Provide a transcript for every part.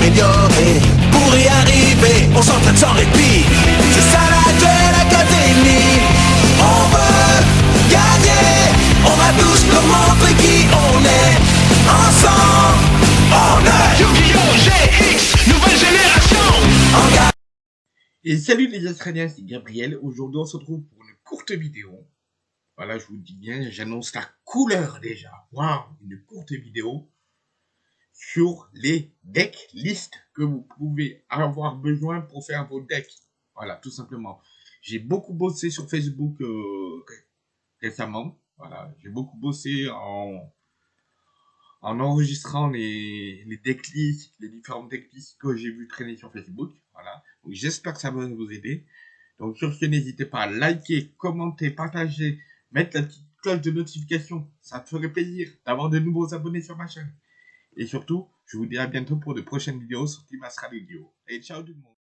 s'améliorer. Pour y arriver, on s'entraîne sans répit. C'est ça la Duel Academy. On veut gagner. On va tous leur montrer qui on est. Ensemble, on est Yu-Gi-Oh! GX, nouvelle génération. Et salut les Australiens, c'est Gabriel. Aujourd'hui, on se retrouve pour une courte vidéo. Voilà, je vous dis bien, j'annonce la couleur déjà. Waouh, une courte vidéo sur les deck lists que vous pouvez avoir besoin pour faire vos decks. Voilà, tout simplement. J'ai beaucoup bossé sur Facebook euh, récemment. Voilà, j'ai beaucoup bossé en en enregistrant les, les decklists, les différentes decklists que j'ai vu traîner sur Facebook. Voilà. Donc j'espère que ça va vous aider. Donc sur ce, n'hésitez pas à liker, commenter, partager, mettre la petite cloche de notification. Ça me ferait plaisir d'avoir de nouveaux abonnés sur ma chaîne. Et surtout, je vous dis à bientôt pour de prochaines vidéos sur Team Astra Video. Et ciao tout le monde.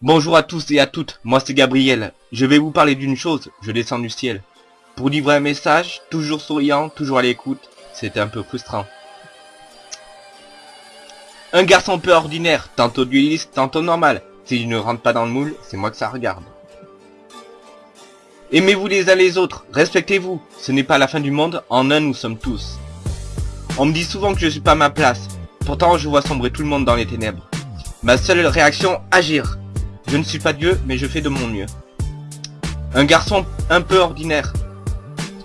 Bonjour à tous et à toutes, moi c'est Gabriel. Je vais vous parler d'une chose, je descends du ciel. Pour livrer un message, toujours souriant, toujours à l'écoute, c'était un peu frustrant. Un garçon peu ordinaire, tantôt dueliste, tantôt normal. S'il ne rentre pas dans le moule, c'est moi que ça regarde. Aimez-vous les uns les autres, respectez-vous, ce n'est pas la fin du monde, en un nous sommes tous. On me dit souvent que je suis pas ma place, pourtant je vois sombrer tout le monde dans les ténèbres. Ma seule réaction, agir. Je ne suis pas Dieu, mais je fais de mon mieux. Un garçon un peu ordinaire.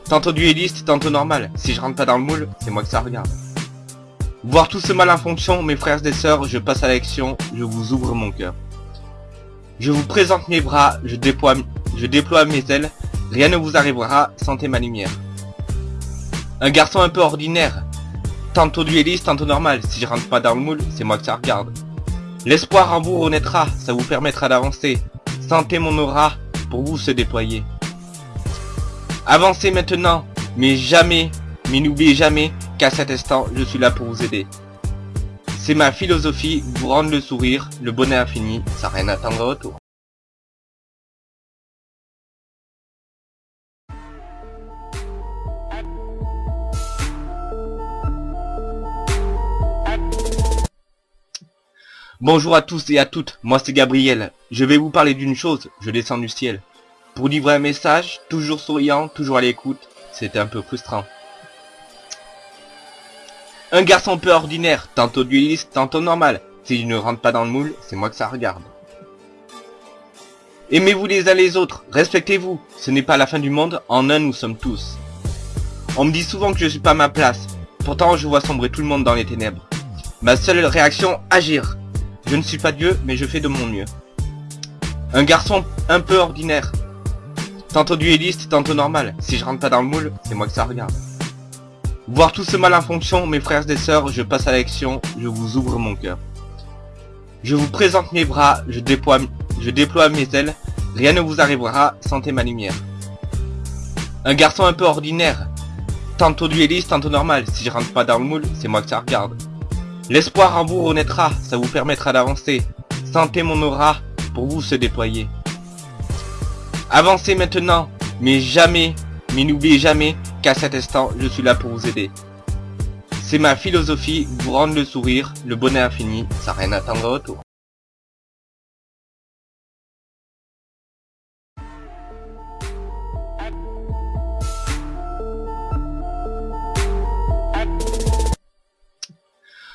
Tantôt dueliste, tantôt normal. Si je rentre pas dans le moule, c'est moi que ça regarde. Voir tout ce mal en fonction, mes frères et sœurs, je passe à l'action, je vous ouvre mon cœur. Je vous présente mes bras, je déploie, je déploie mes ailes, rien ne vous arrivera, sentez ma lumière. Un garçon un peu ordinaire. Tantôt dueliste, tantôt normal. Si je rentre pas dans le moule, c'est moi que ça regarde. L'espoir en vous renaîtra, ça vous permettra d'avancer. Sentez mon aura pour vous se déployer. Avancez maintenant, mais jamais, mais n'oubliez jamais qu'à cet instant, je suis là pour vous aider. C'est ma philosophie, vous rendre le sourire, le bonheur infini, sans rien attendre en retour. Bonjour à tous et à toutes, moi c'est Gabriel. Je vais vous parler d'une chose, je descends du ciel. Pour livrer un message, toujours souriant, toujours à l'écoute, c'était un peu frustrant. Un garçon peu ordinaire, tantôt dueliste, tantôt normal. S'il ne rentre pas dans le moule, c'est moi que ça regarde. Aimez-vous les uns les autres, respectez-vous, ce n'est pas la fin du monde, en un nous sommes tous. On me dit souvent que je suis pas à ma place, pourtant je vois sombrer tout le monde dans les ténèbres. Ma seule réaction, agir. Je ne suis pas Dieu, mais je fais de mon mieux. Un garçon un peu ordinaire. Tantôt dueliste, tantôt normal. Si je rentre pas dans le moule, c'est moi que ça regarde. Voir tout ce mal en fonction, mes frères et sœurs, je passe à l'action, je vous ouvre mon cœur. Je vous présente mes bras, je déploie, mes ailes, rien ne vous arrivera, sentez ma lumière. Un garçon un peu ordinaire. Tantôt dueliste, tantôt normal. Si je rentre pas dans le moule, c'est moi que ça regarde. L'espoir en vous renaîtra, ça vous permettra d'avancer. Sentez mon aura pour vous se déployer. Avancez maintenant, mais jamais, mais n'oubliez jamais qu'à cet instant, je suis là pour vous aider. C'est ma philosophie, vous rendre le sourire, le bonheur infini, sans rien attendre en retour.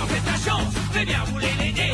tenter ta chance, bien voulez l'aider.